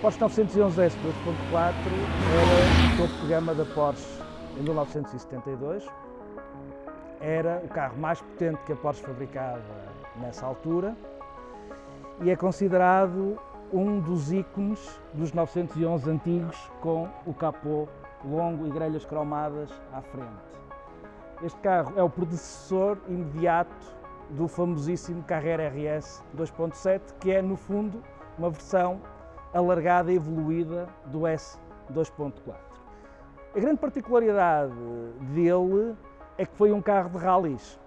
Porsche 911 S 2.4 era o topo de gama da Porsche em 1972. Era o carro mais potente que a Porsche fabricava nessa altura e é considerado um dos ícones dos 911 antigos com o capô longo e grelhas cromadas à frente. Este carro é o predecessor imediato do famosíssimo Carrera RS 2.7, que é, no fundo, uma versão alargada e evoluída do S 2.4. A grande particularidade dele é que foi um carro de rallies.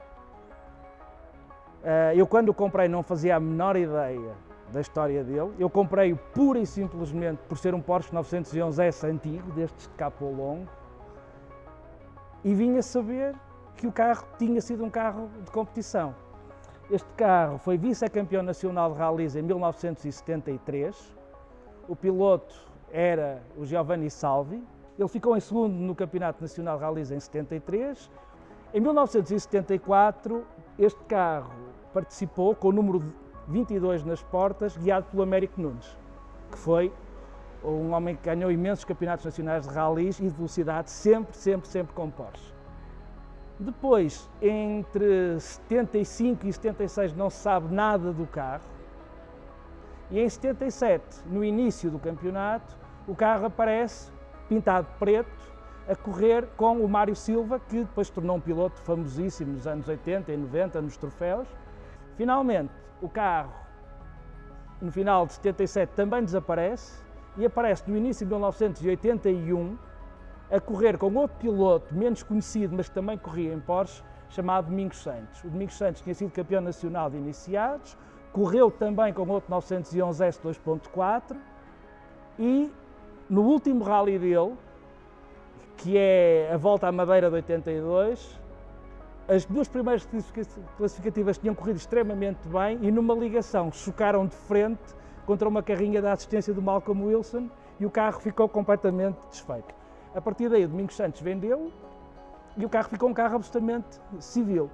Eh, eu quando o comprei não fazia a menor ideia da história dele. Eu comprei-o pura e simplesmente por ser um Porsche 911 S antigo, destes de capô longo, e vinha saber que o carro tinha sido um carro de competição. Este carro foi vice-campeão nacional de rallies em 1973, o piloto era o Giovanni Salvi. Ele ficou em segundo no Campeonato Nacional de Rallys em 73. Em 1974, este carro participou com o número 22 nas portas, guiado pelo Américo Nunes, que foi um homem que ganhou imensos campeonatos nacionais de rallies e de velocidade, sempre, sempre, sempre com Porsche. Depois, entre 75 e 76, não se sabe nada do carro. E em 77, no início do campeonato, o carro aparece pintado preto, a correr com o Mário Silva, que depois tornou um piloto famosíssimo nos anos 80 e 90, nos troféus. Finalmente, o carro, no final de 77, também desaparece e aparece no início de 1981 a correr com outro piloto menos conhecido, mas que também corria em Porsche, chamado Domingos Santos. O Domingos Santos tinha sido campeão nacional de iniciados, correu também com outro 911 S 2.4 e no último rally dele, que é a volta à Madeira de 82, as duas primeiras classificativas tinham corrido extremamente bem e numa ligação chocaram de frente contra uma carrinha da assistência do Malcolm Wilson e o carro ficou completamente desfeito. A partir daí, o Domingos Santos vendeu e o carro ficou um carro absolutamente civil.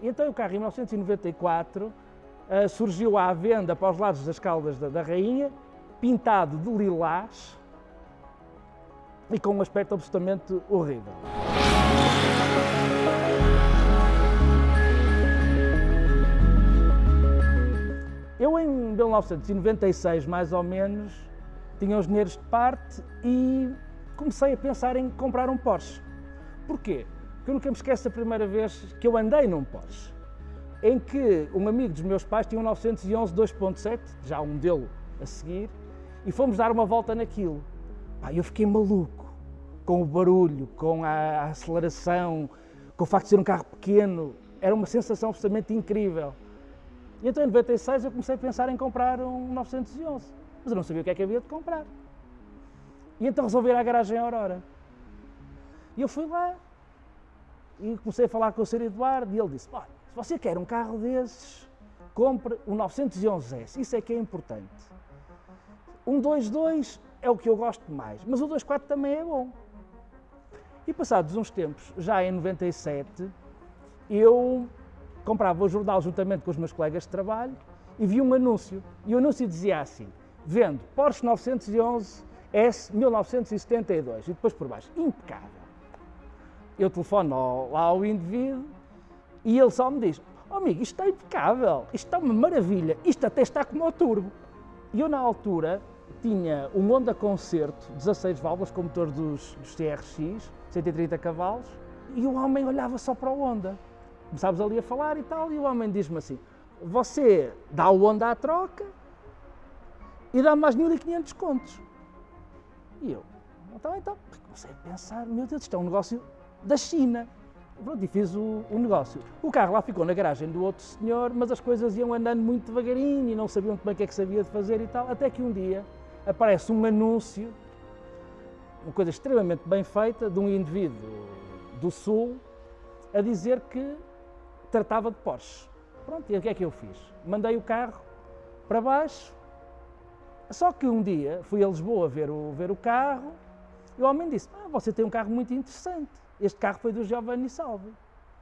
Então o carro, em 1994, uh, surgiu à venda para os lados das Caldas da, da Rainha, pintado de lilás e com um aspecto absolutamente horrível. 1996, mais ou menos, tinha os dinheiros de parte e comecei a pensar em comprar um Porsche. Porquê? Porque eu nunca me esqueço a primeira vez que eu andei num Porsche em que um amigo dos meus pais tinha um 911 2.7, já um modelo a seguir, e fomos dar uma volta naquilo. Pá, eu fiquei maluco com o barulho, com a aceleração, com o facto de ser um carro pequeno. Era uma sensação absolutamente incrível. E então em 96 eu comecei a pensar em comprar um 911, mas eu não sabia o que é que havia de comprar. E então resolvi ir à garagem Aurora. E eu fui lá e comecei a falar com o Sr. Eduardo e ele disse, olha, se você quer um carro desses, compre o 911S, isso é que é importante. Um 2.2 é o que eu gosto mais, mas o 2.4 também é bom. E passados uns tempos, já em 97, eu comprava o jornal juntamente com os meus colegas de trabalho e vi um anúncio. E o anúncio dizia assim, vendo Porsche 911 S 1972. E depois por baixo, impecável. Eu telefono lá ao indivíduo e ele só me diz, oh amigo, isto está impecável, isto está uma maravilha, isto até está como o turbo. E eu na altura tinha um Honda Concerto, 16 válvulas com motor dos, dos TRX, 130 cavalos, e o homem olhava só para o Honda. Começámos ali a falar e tal, e o homem diz-me assim, você dá o Honda à troca e dá mais 1.500 contos. E eu, então, então, comecei a pensar, meu Deus, isto é um negócio da China. Pronto, e fiz o, o, negócio. O carro lá ficou na garagem do outro senhor, mas as coisas iam andando muito devagarinho e não sabiam muito bem o que é que sabia de fazer e tal, até que um dia aparece um anúncio, uma coisa extremamente bem feita, de um indivíduo do Sul, a dizer que tratava de Porsche. Pronto, e o que é que eu fiz? Mandei o carro para baixo Só que um dia fui a Lisboa ver o, ver o carro e o homem disse: ah, Você tem um carro muito interessante. Este carro foi do Giovanni Salvi.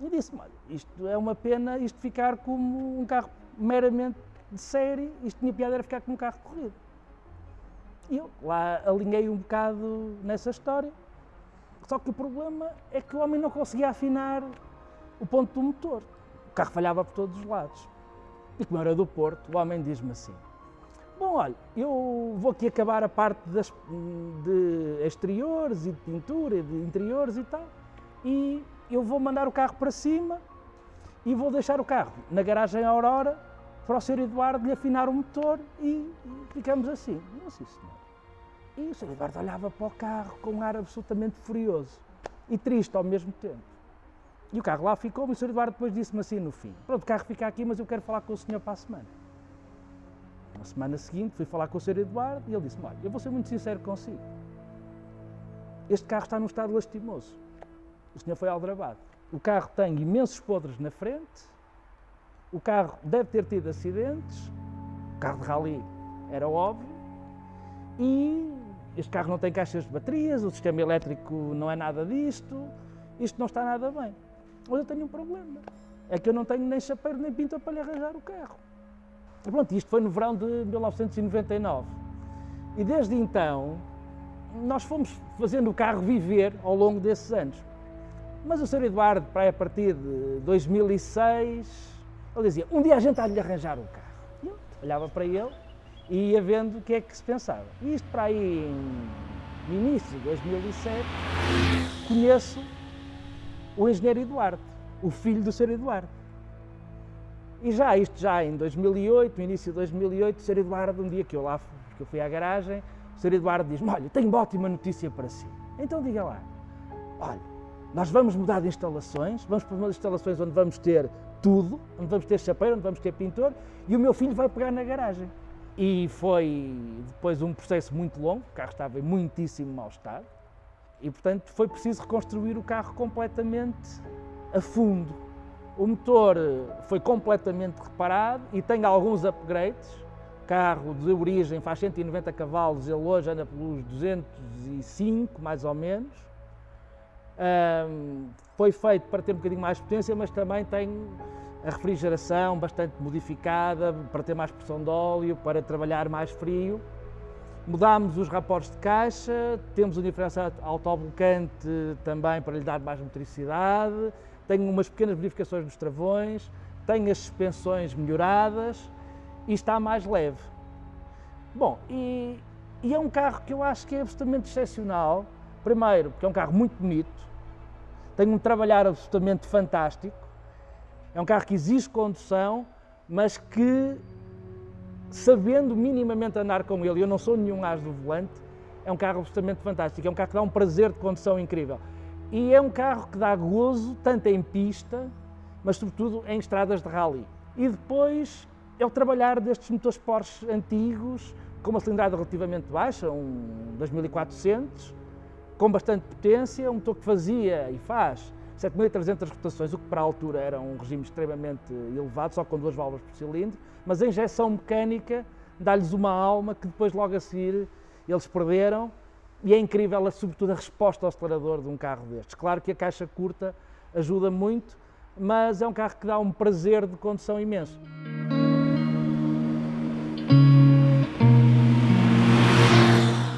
E disse-me: Olha, isto é uma pena isto ficar como um carro meramente de série, isto tinha piada era ficar como um carro de corrida. E eu lá alinhei um bocado nessa história. Só que o problema é que o homem não conseguia afinar o ponto do motor. O carro falhava por todos os lados. E como era do Porto, o homem diz-me assim: Bom, olha, eu vou aqui acabar a parte das, de exteriores e de pintura, de interiores e tal, e eu vou mandar o carro para cima e vou deixar o carro na garagem Aurora para o Sr. Eduardo lhe afinar o motor e, e ficamos assim. Não sei, senhor. E o Sr. Eduardo olhava para o carro com um ar absolutamente furioso e triste ao mesmo tempo. E o carro lá ficou, e o Sr. Eduardo depois disse-me assim no fim: Pronto, o carro fica aqui, mas eu quero falar com o senhor para a semana. Na semana seguinte fui falar com o Sr. Eduardo e ele disse-me: Olha, eu vou ser muito sincero consigo. Este carro está num estado lastimoso. O senhor foi aldrabado. O carro tem imensos podres na frente, o carro deve ter tido acidentes, o carro de rally era óbvio, e este carro não tem caixas de baterias, o sistema elétrico não é nada disto, isto não está nada bem. Mas eu tenho um problema, é que eu não tenho nem chapeiro nem pintor para lhe arranjar o carro. E pronto, isto foi no verão de 1999. E desde então, nós fomos fazendo o carro viver ao longo desses anos. Mas o Sr. Eduardo, para a partir de 2006, ele dizia, um dia a gente há de lhe arranjar o carro. E eu olhava para ele e ia vendo o que é que se pensava. E isto para aí, no início de 2007, conheço o engenheiro Eduardo, o filho do Sr. Eduardo. E já, isto já em 2008, no início de 2008, o Sr. Eduardo, um dia que eu lá fui, que eu fui à garagem, o Sr. Eduardo diz-me, olha, tenho uma ótima notícia para si. Então diga lá, olha, nós vamos mudar de instalações, vamos para umas instalações onde vamos ter tudo, onde vamos ter chapeiro, onde vamos ter pintor, e o meu filho vai pegar na garagem. E foi depois um processo muito longo, o carro estava em muitíssimo mau estado, e portanto foi preciso reconstruir o carro completamente a fundo. O motor foi completamente reparado e tem alguns upgrades. O carro de origem faz 190 cavalos, ele hoje anda pelos 205 mais ou menos. Um, foi feito para ter um bocadinho mais potência, mas também tem a refrigeração bastante modificada para ter mais pressão de óleo, para trabalhar mais frio. Mudámos os raportes de caixa, temos o diferencial autoblocante também para lhe dar mais motricidade, tenho umas pequenas modificações nos travões, tenho as suspensões melhoradas e está mais leve. Bom, e, e é um carro que eu acho que é absolutamente excepcional, primeiro porque é um carro muito bonito, tem um trabalhar absolutamente fantástico, é um carro que exige condução, mas que, sabendo minimamente andar com ele, eu não sou nenhum as do volante, é um carro absolutamente fantástico, é um carro que dá um prazer de condução incrível. E é um carro que dá gozo, tanto em pista, mas sobretudo em estradas de rally. E depois é o trabalhar destes motores Porsche antigos, com uma cilindrada relativamente baixa, um 2400, com bastante potência, um motor que fazia e faz 7.300 rotações, o que para a altura era um regime extremamente elevado, só com duas válvulas por cilindro, mas a injeção mecânica dá-lhes uma alma que depois logo a seguir eles perderam e é incrível, sobretudo, a resposta ao acelerador de um carro destes. Claro que a caixa curta ajuda muito, mas é um carro que dá um prazer de condução imenso.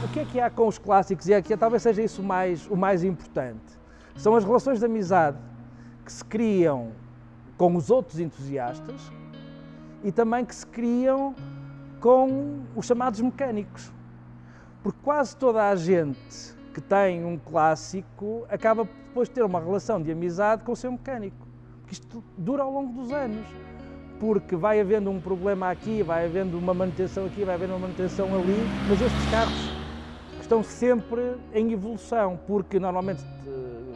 O que é que há com os clássicos? E aqui talvez seja isso mais, o mais importante são as relações de amizade que se criam com os outros entusiastas e também que se criam com os chamados mecânicos. Porque quase toda a gente que tem um clássico acaba depois de ter uma relação de amizade com o seu mecânico. Porque isto dura ao longo dos anos. Porque vai havendo um problema aqui, vai havendo uma manutenção aqui, vai havendo uma manutenção ali, mas estes carros estão sempre em evolução, porque normalmente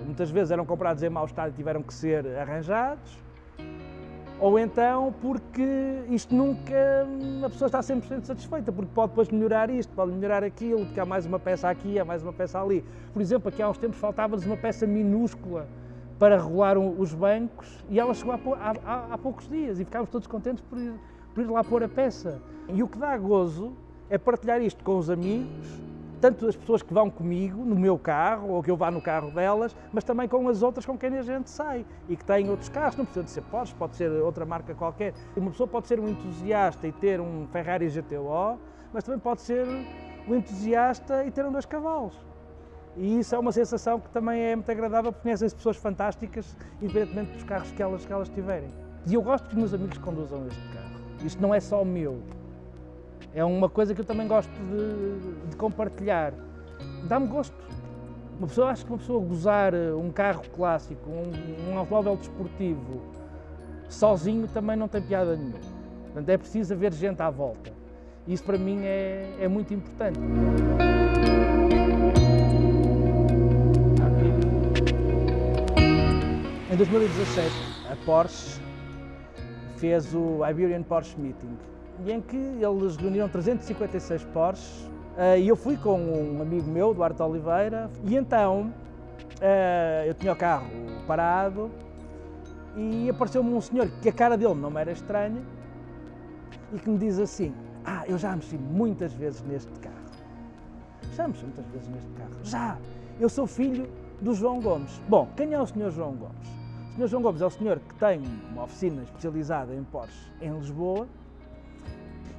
muitas vezes eram comprados em mau estado e tiveram que ser arranjados, ou então porque isto nunca, a pessoa está 100% satisfeita, porque pode depois melhorar isto, pode melhorar aquilo, porque há mais uma peça aqui, há mais uma peça ali. Por exemplo, aqui há uns tempos faltava-nos uma peça minúscula para regular os bancos e ela chegou há, há, há poucos dias e ficámos todos contentes por ir, por ir lá pôr a peça. E o que dá gozo é partilhar isto com os amigos, tanto as pessoas que vão comigo no meu carro ou que eu vá no carro delas, mas também com as outras com quem a gente sai e que têm outros carros. Não precisa de ser Porsche, pode ser outra marca qualquer. Uma pessoa pode ser um entusiasta e ter um Ferrari GTO, mas também pode ser um entusiasta e ter um dois cavalos. E isso é uma sensação que também é muito agradável, porque conhecem-se pessoas fantásticas, independentemente dos carros que elas, que elas tiverem. E eu gosto que os meus amigos conduzam este carro. Isto não é só o meu. É uma coisa que eu também gosto de, de compartilhar. Dá-me gosto. Uma pessoa, acho que uma pessoa gozar eh, um carro clássico, um, um automóvel desportivo, sozinho também não tem piada nenhuma. Portanto, é preciso haver gente à volta. Isso para mim é, é muito importante. Em 2017, a Porsche fez o Iberian Porsche Meeting, em que eles reuniram 356 Porsches eh, e eu fui com um amigo meu, Duarte Oliveira, e então eh, eu tinha o carro parado e apareceu-me um senhor que a cara dele não era estranha e que me diz assim, ah, eu já mexi muitas vezes neste carro. Já mexi muitas vezes neste carro. Já! Eu sou filho do João Gomes. Bom, quem é o senhor João Gomes? O senhor João Gomes é o senhor que tem uma oficina especializada em Porsche em Lisboa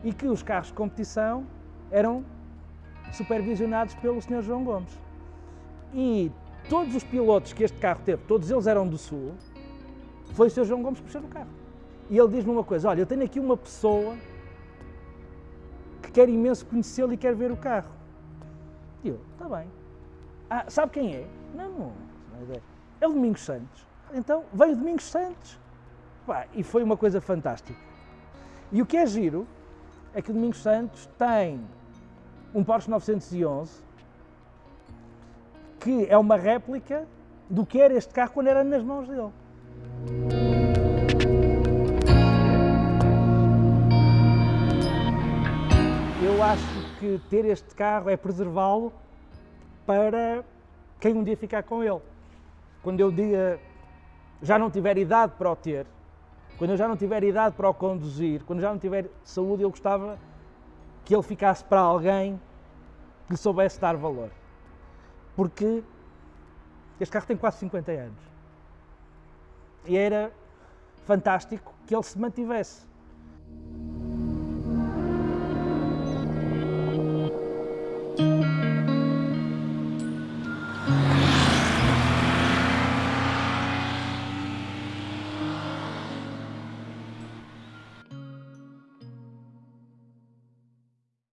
e que os carros de competição eram supervisionados pelo senhor João Gomes. E todos os pilotos que este carro teve, todos eles eram do Sul, foi o senhor João Gomes que no carro. E ele diz-me uma coisa, olha, eu tenho aqui uma pessoa quer imenso conhecê-lo e quer ver o carro. E eu, está bem. Ah, sabe quem é? Não, não, não é. É o Domingos Santos. Então, veio o Domingos Santos. Pá, e foi uma coisa fantástica. E o que é giro é que Domingos Santos tem um Porsche 911 que é uma réplica do que era este carro quando era nas mãos dele. eu acho que ter este carro é preservá-lo para quem um dia ficar com ele. Quando eu dia já não tiver idade para o ter, quando eu já não tiver idade para o conduzir, quando eu já não tiver saúde, eu gostava que ele ficasse para alguém que lhe soubesse dar valor. Porque este carro tem quase 50 anos. E era fantástico que ele se mantivesse.